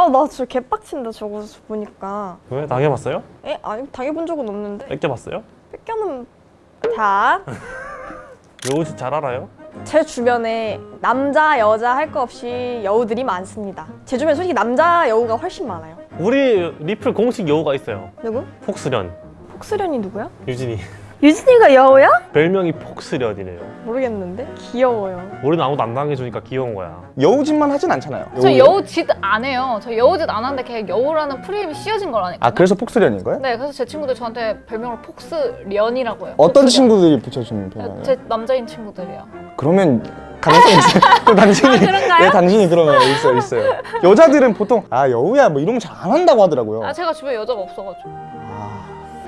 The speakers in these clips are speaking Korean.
아나 진짜 개빡친다 저거 보니까 왜? 당해봤어요? 에? 아니 당해본 적은 없는데 뺏겨봤어요? 뺏겨는 자, 여우짓 잘 알아요? 제 주변에 남자 여자 할 거 없이 여우들이 많습니다 제 주변에 솔직히 남자 여우가 훨씬 많아요 우리 리플 공식 여우가 있어요 누구? 폭스련 폭스련이 누구야? 유진이 유진이가 여우야? 별명이 폭스련이래요 모르겠는데 귀여워요 우리는 아무도 안 당해주니까 귀여운 거야 여우짓만 하진 않잖아요. 저 여우짓 안 해요. 저 여우짓 안 하는데 그냥 여우라는 프레임이 씌워진 걸 아니까. 아 그래서 폭스련인 거예요? 네, 그래서 제 친구들 저한테 별명을 폭스련이라고 해요. 어떤 폭스련. 친구들이 붙여주는 별명이에요? 제 남자인 친구들이요. 그러면 가능성이 있어요. 또 당신이 아, 그런가요? 네, 당신이 거 있어요, 있어요. 여자들은 보통 아 여우야 뭐 이런 거 잘 안 한다고 하더라고요. 아, 제가 주변에 여자가 없어가지고. 아,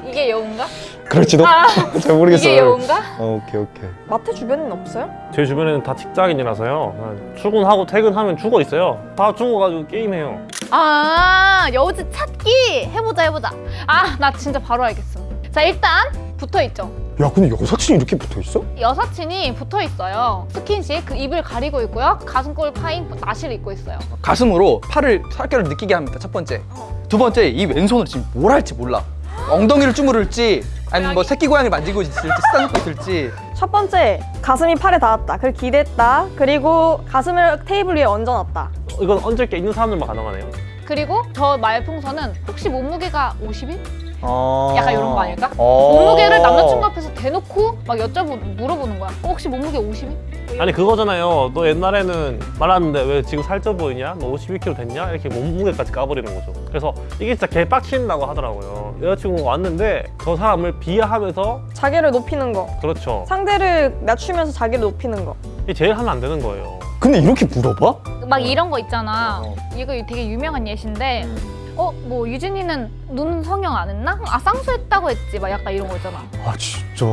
이게 여우인가? 그럴지도 아, 잘 모르겠어요. 이게 여우인가? 어, 오케이 오케이. 마태 주변에는 없어요? 제 주변에는 다 직장인이라서요 출근하고 퇴근하면 죽어 있어요 다 죽어가지고 게임해요 아, 여우짓 찾기 해보자 해보자. 아, 나 진짜 바로 알겠어. 자, 일단 붙어 있죠. 야 근데 여사친이 이렇게 붙어 있어? 여사친이 붙어 있어요. 스킨십 그 입을 가리고 있고요. 가슴골 파인 나시를 입고 있어요. 가슴으로 팔을 살결을 느끼게 합니다. 첫 번째. 두 번째, 이 왼손으로 지금 뭘 할지 몰라. 엉덩이를 주무를지, 아니면 뭐 새끼 고양이를 만지고 있을지, 쓰다듬고 있을지. 첫 번째 가슴이 팔에 닿았다 그걸 기댔다 그리고 가슴을 테이블 위에 얹어놨다 이건 얹을 게 있는 사람들만 가능하네요 그리고 저 말풍선은 혹시 몸무게가 50일? 어... 약간 이런 거 아닐까? 어... 몸무게를 남자친구 앞에서 대놓고 막 여쭤보 물어보는 거야. 어, 혹시 몸무게 50일? 아니 그거잖아요 너 옛날에는 말았는데 왜 지금 살쪄 보이냐? 너 52kg 됐냐? 이렇게 몸무게까지 까버리는 거죠 그래서 이게 진짜 개빡친다고 하더라고요 여자친구가 왔는데 저 사람을 비하하면서 자기를 높이는 거 그렇죠 상대를 낮추면서 자기를 높이는 거 이게 제일 하면 안 되는 거예요 근데 이렇게 물어봐? 막 이런 거 있잖아. 어. 이거 되게 유명한 예시인데 어, 뭐 유진이는 눈 성형 안 했나? 아, 쌍수했다고 했지. 막 약간 이런 거 있잖아. 아 진짜?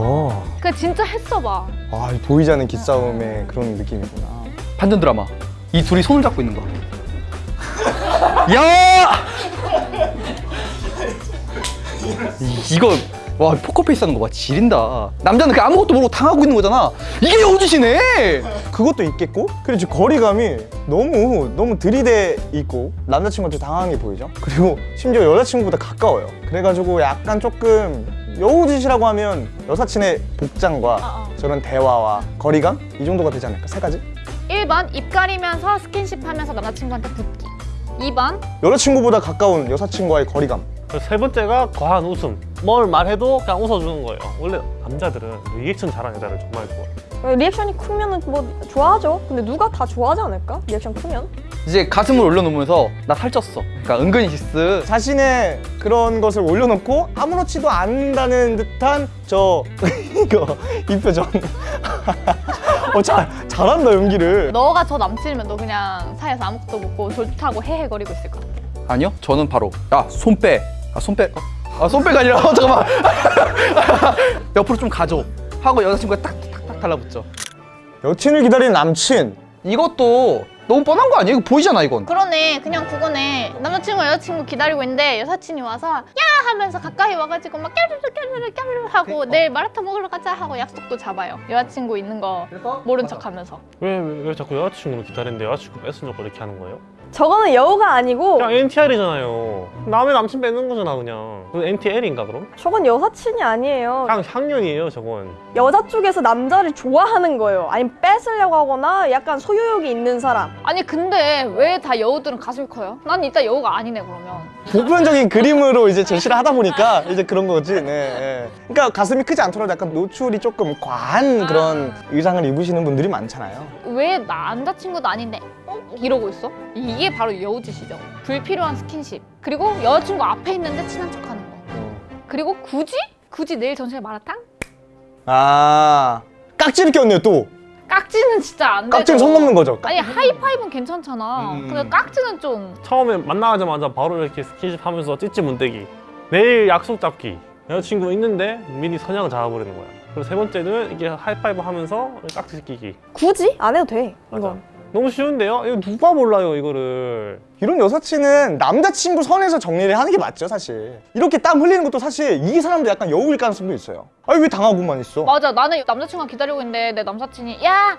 그 진짜 했어 봐. 아 보이지 않는 기싸움의 그런 느낌이구나. 반전 드라마. 이 둘이 손을 잡고 있는 거. 야! 이- 이거 와 포커페이스 하는 거 봐 지린다. 남자는 그 아무것도 모르고 당하고 있는 거잖아. 이게 여우짓이네! 그것도 있겠고? 그리고 지금 거리감이 너무 너무 들이대 있고 남자친구한테 당황한 게 보이죠? 그리고 심지어 여자친구보다 가까워요. 그래가지고 약간 조금 여우짓이라고 하면 여사친의 복장과 어, 어. 저런 대화와 거리감? 이 정도가 되지 않을까? 세 가지? 1번 입 가리면서 스킨십 하면서 남자친구한테 붙기. 2번? 여자친구보다 가까운 여사친과의 거리감. 그리고 세 번째가 과한 웃음 뭘 말해도 그냥 웃어주는 거예요. 원래 남자들은 리액션 잘하는 여자를 정말 좋아해요. 리액션이 크면은 뭐 좋아하죠. 근데 누가 다 좋아하지 않을까? 리액션 크면? 이제 가슴을 올려놓으면서 나 살쪘어. 그러니까 은근히 디스 자신의 그런 것을 올려놓고 아무렇지도 않다는 듯한 저 이거 이 표정. 어, 잘, 잘한다 연기를. 너가 저 남친이면 너 그냥 사이에서 아무것도 묻고 좋다고 헤헤거리고 있을 것 같아. 아니요 저는 바로 야손 빼. 아손빼 아 손빼가 아니라 어, 잠깐만. 옆으로 좀 가줘. 하고 여자친구가 딱딱딱 달라붙죠. 여친을 기다리는 남친. 이것도 너무 뻔한 거 아니에요? 이거 보이잖아 이건. 그러네. 그냥 그거네. 남자친구 여자친구 기다리고 있는데 여사친이 와서 야! 하면서 가까이 와가지고 막 까르르 까르르 까르르 하고 내일 마라탕 먹으러 가자 하고 약속도 잡아요. 여자친구 있는 거 모른 척 하면서. 왜, 왜, 왜 자꾸 여자친구를 기다리는데 여자친구 뺏으려고 이렇게 하는 거예요? 저거는 여우가 아니고 그냥 NTR이잖아요. 남의 남친 뺏는 거잖아 그냥. 그 NTL인가 그럼? 저건 여사친이 아니에요. 향, 향연이에요 저건. 여자 쪽에서 남자를 좋아하는 거예요. 아니면 뺏으려고 하거나 약간 소유욕이 있는 사람. 아니 근데 왜 다 여우들은 가슴이 커요? 난 이따 여우가 아니네 그러면. 보편적인 그림으로 이제 제시를 하다 보니까 이제 그런 거지. 네, 네. 그러니까 가슴이 크지 않더라도 약간 노출이 조금 과한 그런 의상을 입으시는 분들이 많잖아요. 왜 남자친구도 아닌데? 어? 이러고 있어? 이게 바로 여우짓이죠. 불필요한 스킨십. 그리고 여자친구 앞에 있는데 친한 척하는 거. 그리고 굳이? 굳이 내일 전시회 마라탕? 아 깍지를 꼈네요 또. 깍지는 진짜 안 되죠. 깍지는 손 넘는 거죠. 아니 하이파이브는 괜찮잖아. 음. 근데 깍지는 좀 처음에 만나자마자 바로 이렇게 스킨십 하면서 찌찌 문대기. 내일 약속 잡기. 여자친구 있는데 미리 선약을 잡아버리는 거야. 그리고 세 번째는 이게 하이파이브 하면서 깍지 끼기. 굳이? 안 해도 돼 맞아. 이건 너무 쉬운데요? 이거 누가 몰라요 이거를? 이런 여사친은 남자친구 선에서 정리를 하는 게 맞죠 사실. 이렇게 땀 흘리는 것도 사실 이 사람도 약간 여우일 가능성도 있어요. 아니 왜 당하고만 있어? 맞아. 나는 남자친구가 기다리고 있는데 내 남사친이 야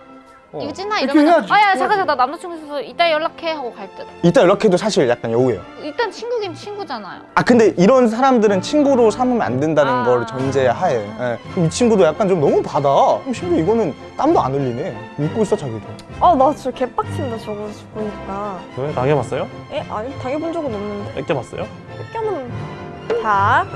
어. 유진아 이렇게 이러면. 아야 잠깐 잠깐 나 남자친구 있어서 이따 연락해 하고 갈 듯. 이따 연락해도 사실 약간 여우예요. 일단 친구긴 친구잖아요. 아 근데 이런 사람들은 친구로 삼으면 안 된다는 아. 걸 전제하에 예. 그럼 이 친구도 약간 좀 너무 받아 그럼 심지어 이거는 땀도 안 흘리네 믿고 있어 자기도 아, 나 진짜 개빡친다, 저거 보니까. 왜 당해봤어요? 에? 아니, 당해본 적은 없는데. 뺏겨봤어요? 껴는 자,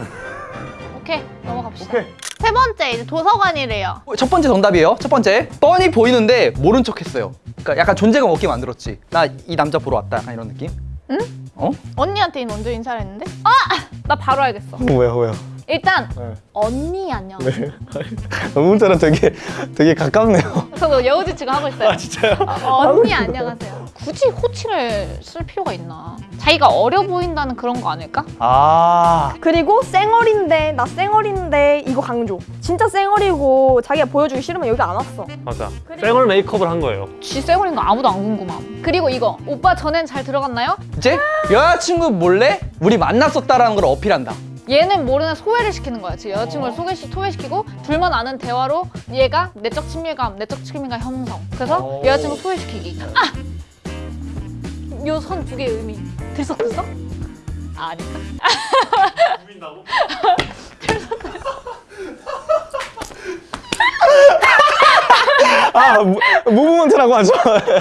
오케이 넘어갑시다. 오케이. 세 번째 이제 도서관이래요. 첫 번째 정답이에요. 첫 번째 뻔히 보이는데 모른 척 했어요. 그러니까 약간 존재감 없게 만들었지. 나 이 남자 보러 왔다. 약간 이런 느낌. 응? 어? 언니한테 먼저 인사를 했는데 아! 나 바로 알겠어. 왜요 왜요 일단 네. 언니 안녕. 네. 너무처럼 되게 되게 가깝네요 저도 여우지 지금 하고 있어요. 아 진짜요? 어, 언니 안녕하세요. 굳이 호칭을 쓸 필요가 있나? 자기가 어려 보인다는 그런 거 아닐까? 아 그리고 쌩얼인데, 나 쌩얼인데, 이거 강조. 진짜 쌩얼이고, 자기가 보여주기 싫으면 여기 안 왔어. 맞아. 쌩얼 메이크업을 한 거예요. 쥐 쌩얼인 거 아무도 안 궁금함. 그리고 이거 오빠 전엔 잘 들어갔나요? 이제 여자친구 몰래 우리 만났었다라는 걸 어필한다. 얘는 모르는 소외를 시키는 거야. 지금 여자친구를 소개시, 소외시키고 둘만 아는 대화로 얘가 내적 친밀감, 내적 친밀감 형성. 그래서 오. 여자친구 소외시키기. 아! 요 선 두 개의 의미 들썩들썩? 아, 아닐까? 아, 무- 무브먼트라고 하죠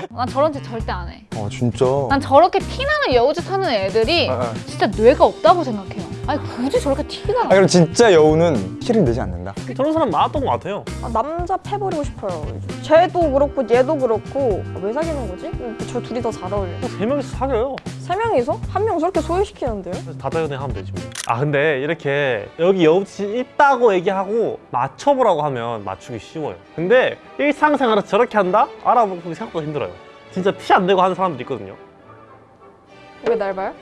난 저런 짓 절대 안 해. 어 진짜 난 저렇게 티나는 여우짓 하는 애들이 아, 아. 진짜 뇌가 없다고 생각해요. 아니 굳이 저렇게 티가 아 나? 그럼 진짜 여우는 티를 내지 않는다 저런 사람 많았던 것 같아요. 아, 남자 패버리고 싶어요. 쟤도 그렇고, 얘도 그렇고. 아, 왜 사귀는 거지? 저 둘이 더 잘 어울려. 뭐세 명이서 사겨요. 세 명이서? 한 명 저렇게 소외시키는데요? 그래서 다다연애 하면 되지 뭐. 아 근데 이렇게 여기 여우짓이 있다고 얘기하고 맞춰보라고 하면 맞추기 쉬워요. 근데 일상생활에서 저렇게 한다? 알아보기 생각보다 힘들어요. 진짜 티안 내고 하는 사람도 있거든요. 왜 날 봐요?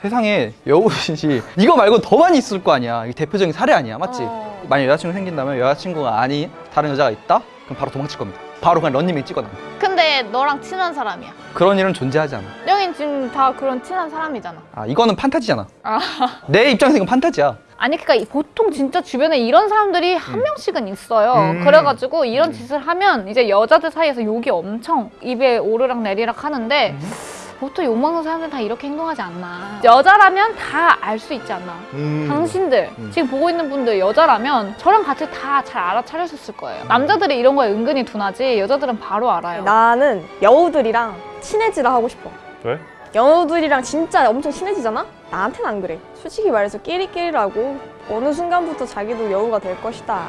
세상에 여우짓이 이거 말고 더 많이 있을 거 아니야. 이게 대표적인 사례 아니야, 맞지? 어. 만약 여자친구 생긴다면 여자친구가 아닌 다른 여자가 있다? 그럼 바로 도망칠 겁니다. 바로 그냥 런닝맨 찍어놔. 근데 너랑 친한 사람이야. 그런 일은 존재하지 않아. 여긴 지금 다 그런 친한 사람이잖아. 아 이거는 판타지잖아. 아. 내 입장에서 이건 판타지야. 아니 그러니까 이- 보통 진짜 주변에 이런 사람들이 한 명씩은 있어요. 음. 그래가지고 이런 짓을 하면 이제 여자들 사이에서 욕이 엄청 입에 오르락 내리락 하는데 보통 욕 먹는 사람들 다 이렇게 행동하지 않나. 여자라면 다 알 수 있지 않나. 음. 당신들 지금 보고 있는 분들 여자라면 저랑 같이 다 잘 알아차렸을 거예요. 남자들이 이런 거에 은근히 둔하지 여자들은 바로 알아요. 나는 여우들이랑 친해지라 하고 싶어. 왜? 여우들이랑 진짜 엄청 친해지잖아? 나한테는 안 그래. 솔직히 말해서 끼리끼리라고 어느 순간부터 자기도 여우가 될 것이다.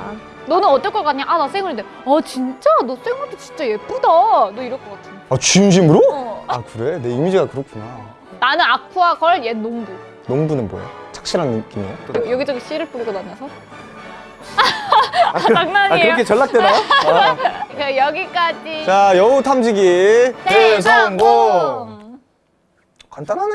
너는 어떨 것 같냐? 아 나 쌩얼인데. 어 진짜? 너 쌩얼도 진짜 예쁘다. 너 이럴 것 같아. 아 진심으로? 어. 아 그래? 내 이미지가 그렇구나 나는 아쿠아 걸, 얘 농부. 농부는 뭐야? 착실한 느낌이에요? 여- 여기저기 씨를 뿌리고 다녀서. 장난이에요. 전락되나요? 아. 그 여기까지. 자 여우 탐지기 대성공 대성공. 간단하네